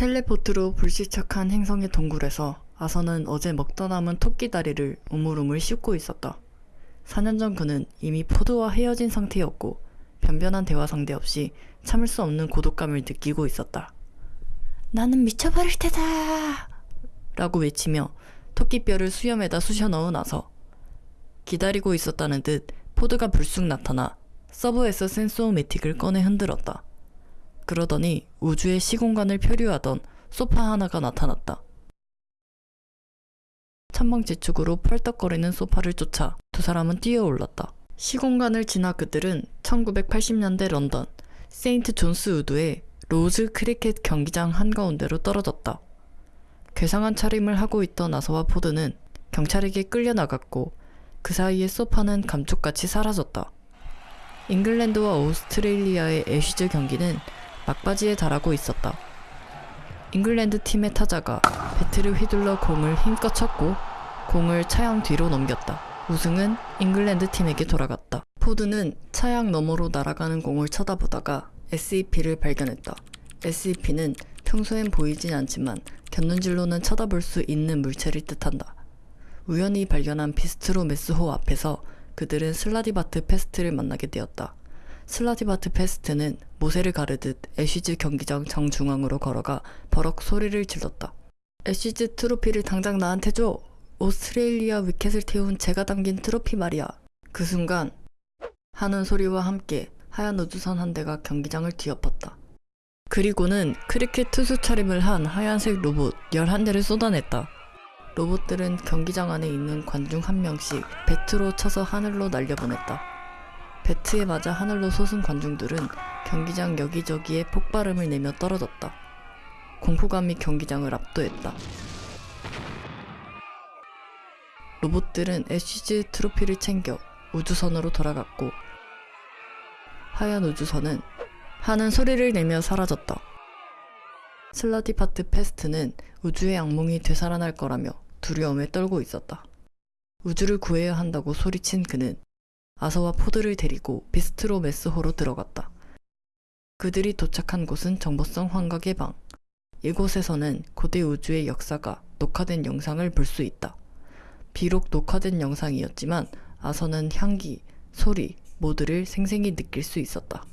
텔레포트로 불시착한 행성의 동굴에서 아서는 어제 먹다 남은 토끼 다리를 우물우물 씹고 있었다. 4년 전 그는 이미 포드와 헤어진 상태였고 변변한 대화 상대 없이 참을 수 없는 고독감을 느끼고 있었다. 나는 미쳐버릴 테다! 라고 외치며 토끼뼈를 수염에다 쑤셔 넣어 나서 기다리고 있었다는 듯 포드가 불쑥 나타나 서브에서 센소매틱을 꺼내 흔들었다. 그러더니 우주의 시공간을 표류하던 소파 하나가 나타났다. 천방지축으로 펄떡거리는 소파를 쫓아 두 사람은 뛰어올랐다. 시공간을 지나 그들은 1980년대 런던 세인트 존스 우드의 로즈 크리켓 경기장 한가운데로 떨어졌다. 괴상한 차림을 하고 있던 아서와 포드는 경찰에게 끌려나갔고 그 사이에 소파는 감쪽같이 사라졌다. 잉글랜드와 오스트레일리아의 애쉬즈 경기는 막바지에 달하고 있었다. 잉글랜드 팀의 타자가 배트를 휘둘러 공을 힘껏 쳤고 공을 차양 뒤로 넘겼다. 우승은 잉글랜드 팀에게 돌아갔다. 포드는 차양 너머로 날아가는 공을 쳐다보다가 SEP를 발견했다. SEP는 평소엔 보이진 않지만 곁눈질로는 쳐다볼 수 있는 물체를 뜻한다. 우연히 발견한 비스트로 메스호 앞에서 그들은 슬라디바트 페스트를 만나게 되었다. 슬라디바트 페스트는 모세를 가르듯 애쉬즈 경기장 정중앙으로 걸어가 버럭 소리를 질렀다. 애쉬즈 트로피를 당장 나한테 줘! 오스트레일리아 wicket을 태운 재가 담긴 트로피 말이야. 그 순간 하는 소리와 함께 하얀 우주선 한 대가 경기장을 뒤엎었다. 그리고는 크리켓 투수 차림을 한 하얀색 로봇 11대를 쏟아냈다. 로봇들은 경기장 안에 있는 관중 한 명씩 배트로 쳐서 하늘로 날려보냈다. 배트에 맞아 하늘로 솟은 관중들은 경기장 여기저기에 폭발음을 내며 떨어졌다. 공포감이 경기장을 압도했다. 로봇들은 애쉬즈 트로피를 챙겨 우주선으로 돌아갔고 하얀 우주선은 하는 소리를 내며 사라졌다. 슬라디파트 페스트는 우주의 악몽이 되살아날 거라며 두려움에 떨고 있었다. 우주를 구해야 한다고 소리친 그는 아서와 포드를 데리고 비스트로 메스호로 들어갔다. 그들이 도착한 곳은 정보성 환각의 방. 이곳에서는 고대 우주의 역사가 녹화된 영상을 볼 수 있다. 비록 녹화된 영상이었지만 아서는 향기, 소리 모두를 생생히 느낄 수 있었다.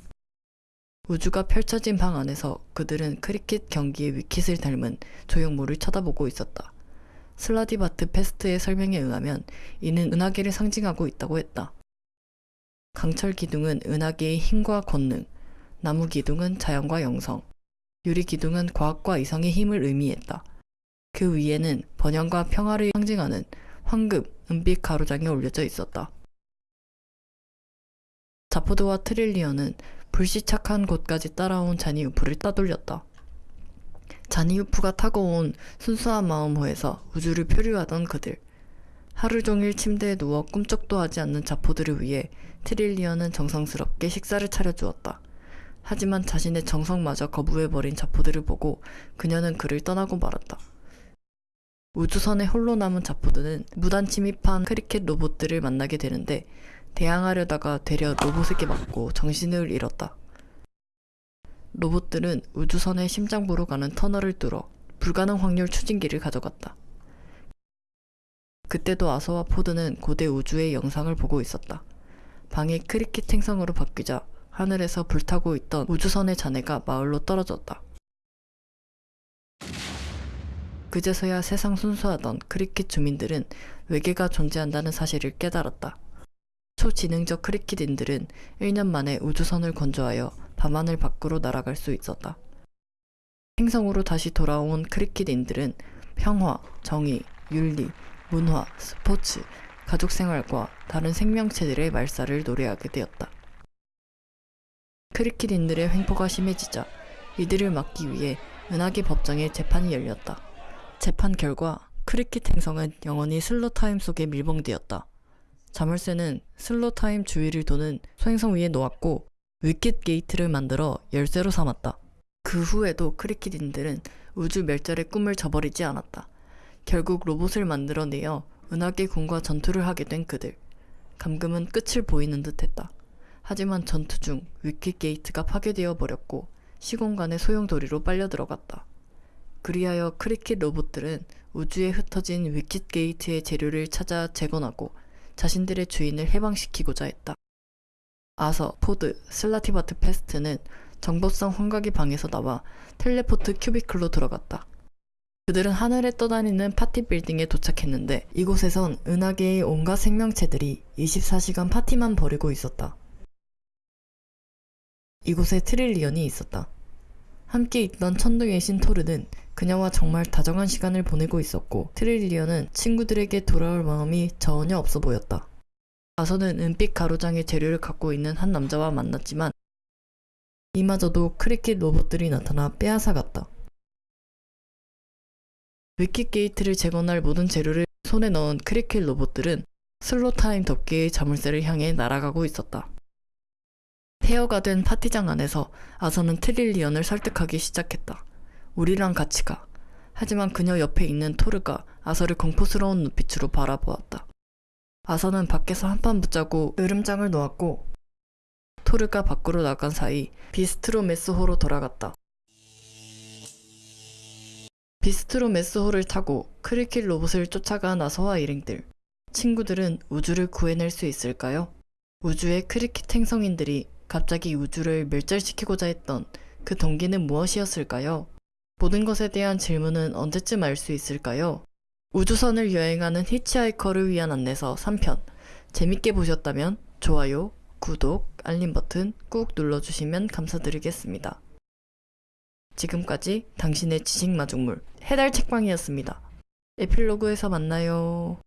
우주가 펼쳐진 방 안에서 그들은 크리켓 경기의 위킷을 닮은 조형물을 쳐다보고 있었다. 슬라디바트 페스트의 설명에 의하면 이는 은하계를 상징하고 있다고 했다. 강철 기둥은 은하계의 힘과 권능, 나무 기둥은 자연과 영성, 유리 기둥은 과학과 이성의 힘을 의미했다. 그 위에는 번영과 평화를 상징하는 황금, 은빛 가로장이 올려져 있었다. 자포드와 트릴리언은 불시착한 곳까지 따라온 자니우프를 따돌렸다. 자니우프가 타고 온 순수한 마음호에서 우주를 표류하던 그들. 하루 종일 침대에 누워 꿈쩍도 하지 않는 자포드를 위해 트릴리언은 정성스럽게 식사를 차려주었다. 하지만 자신의 정성마저 거부해버린 자포드를 보고 그녀는 그를 떠나고 말았다. 우주선에 홀로 남은 자포드는 무단 침입한 크리켓 로봇들을 만나게 되는데 대항하려다가 되려 로봇에게 맞고 정신을 잃었다. 로봇들은 우주선의 심장부로 가는 터널을 뚫어 불가능 확률 추진기를 가져갔다. 그때도 아서와 포드는 고대 우주의 영상을 보고 있었다. 방이 크리켓 행성으로 바뀌자 하늘에서 불타고 있던 우주선의 잔해가 마을로 떨어졌다. 그제서야 세상 순수하던 크리켓 주민들은 외계가 존재한다는 사실을 깨달았다. 초지능적 크리켓인들은 1년 만에 우주선을 건조하여 밤하늘 밖으로 날아갈 수 있었다. 행성으로 다시 돌아온 크리켓인들은 평화, 정의, 윤리, 문화, 스포츠, 가족 생활과 다른 생명체들의 말살을 노래하게 되었다. 크리켓인들의 횡포가 심해지자 이들을 막기 위해 은하계 법정에 재판이 열렸다. 재판 결과 크리켓 행성은 영원히 slow time 속에 밀봉되었다. 자물쇠는 slow time 주위를 도는 소행성 위에 놓았고 wicket gate를 만들어 열쇠로 삼았다. 그 후에도 크리켓인들은 우주 멸절의 꿈을 저버리지 않았다. 결국 로봇을 만들어내어 은하계 군과 전투를 하게 된 그들. 감금은 끝을 보이는 듯했다. 하지만 전투 중 wicket gate가 파괴되어 버렸고 시공간의 소용돌이로 빨려 들어갔다. 그리하여 크리켓 로봇들은 우주에 흩어진 wicket gate의 재료를 찾아 재건하고 자신들의 주인을 해방시키고자 했다. 아서, 포드, 슬라티바트 페스트는 정보성 환각의 방에서 나와 teleport cubicle로 들어갔다. 그들은 하늘에 떠다니는 파티 빌딩에 도착했는데 이곳에선 은하계의 온갖 생명체들이 24시간 파티만 벌이고 있었다. 이곳에 트릴리언이 있었다. 함께 있던 천둥의 신 토르는 그녀와 정말 다정한 시간을 보내고 있었고 트릴리언은 친구들에게 돌아올 마음이 전혀 없어 보였다. 아서는 은빛 가로장의 재료를 갖고 있는 한 남자와 만났지만 이마저도 크리켓 로봇들이 나타나 빼앗아갔다. 위킷 게이트를 재건할 모든 재료를 손에 넣은 크리켓 로봇들은 Slo-Time 덮개의 자물쇠를 향해 날아가고 있었다. 폐허가 된 파티장 안에서 아서는 트릴리언을 설득하기 시작했다. 우리랑 같이 가. 하지만 그녀 옆에 있는 토르가 아서를 공포스러운 눈빛으로 바라보았다. 아서는 밖에서 한판 붙자고 으름장을 놓았고 토르가 밖으로 나간 사이 비스트로 메스호로 돌아갔다. 비스트로 메스호를 타고 크리켓 로봇을 쫓아간 아서와 일행들. 친구들은 우주를 구해낼 수 있을까요? 우주의 크리켓 행성인들이 갑자기 우주를 멸절시키고자 했던 그 동기는 무엇이었을까요? 모든 것에 대한 질문은 언제쯤 알 수 있을까요? 우주선을 여행하는 히치하이커를 위한 안내서 3편. 재밌게 보셨다면 좋아요, 구독, 알림 버튼 꾹 눌러주시면 감사드리겠습니다. 지금까지 당신의 지식 마중물 해달 책방이었습니다. 에필로그에서 만나요.